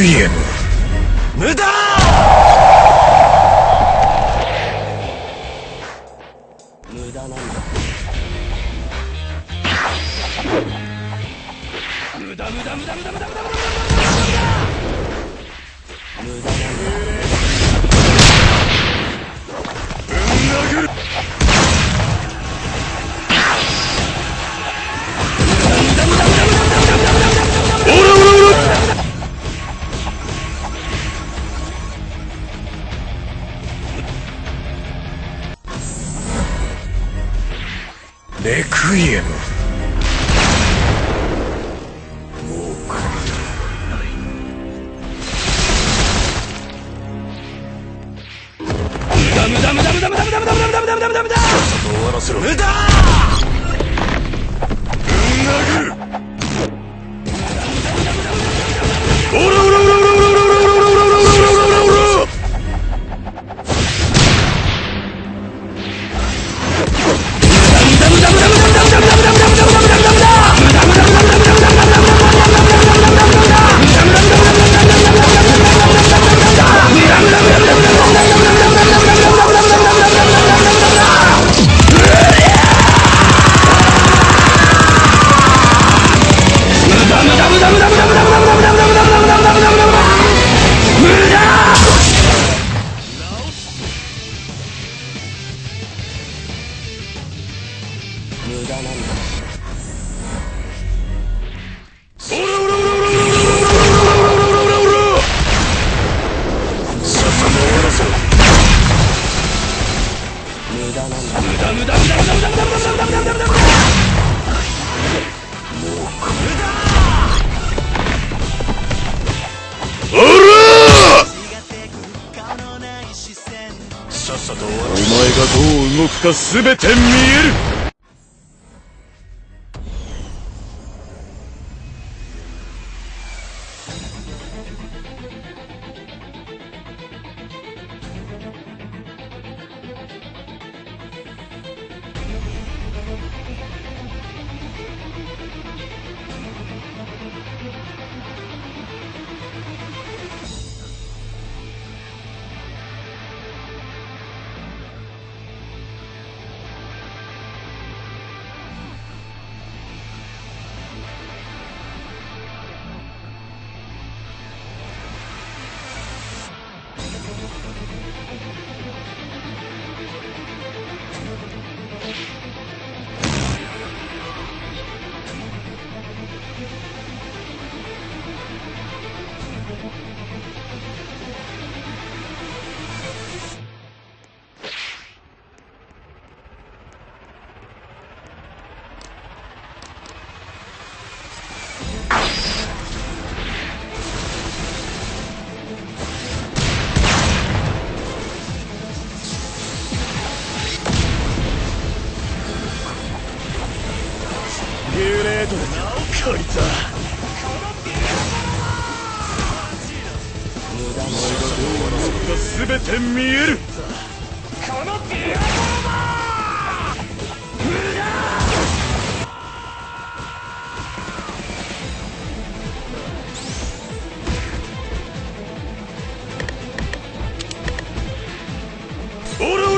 イエム無駄！無駄なんだ。無駄無駄無駄無駄無駄無駄無駄無駄レクイエム。もうこれない。無駄無駄無駄無駄無駄無駄無駄無駄さっさとお前がどう動くか全て見える。グレードでは無駄なた全て見えるこのビアロー